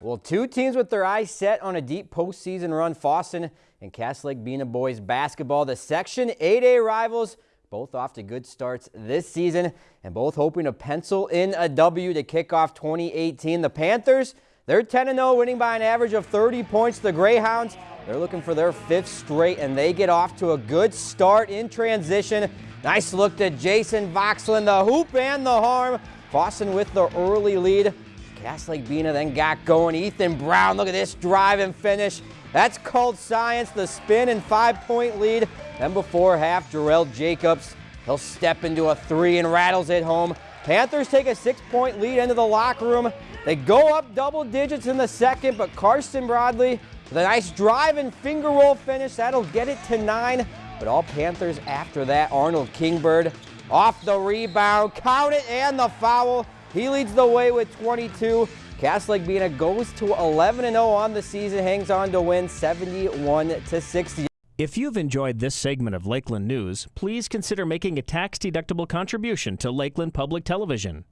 Well, two teams with their eyes set on a deep postseason run, Fosston and Cass Lake Bena boys basketball. The Section 8A rivals, both off to good starts this season and both hoping to pencil in a W to kick off 2018. The Panthers, they're 10-0, winning by an average of 30 points. The Greyhounds, they're looking for their fifth straight, and they get off to a good start in transition. Nice look to Jason Voxlin, the hoop and the harm. Fosston with the early lead. Lake Bena then got going. Ethan Brown, look at this drive and finish. That's called science, the spin and five-point lead. Then before half, Jarrell Jacobs, he'll step into a three and rattles it home. Panthers take a six-point lead into the locker room. They go up double digits in the second, but Carson Broadley with a nice drive and finger roll finish. That'll get it to nine. But all Panthers after that, Arnold Kingbird off the rebound, count it, and the foul. He leads the way with 22. Cass Lake Bena goes to 11-0 on the season, hangs on to win 71-60. If you've enjoyed this segment of Lakeland News, please consider making a tax-deductible contribution to Lakeland Public Television.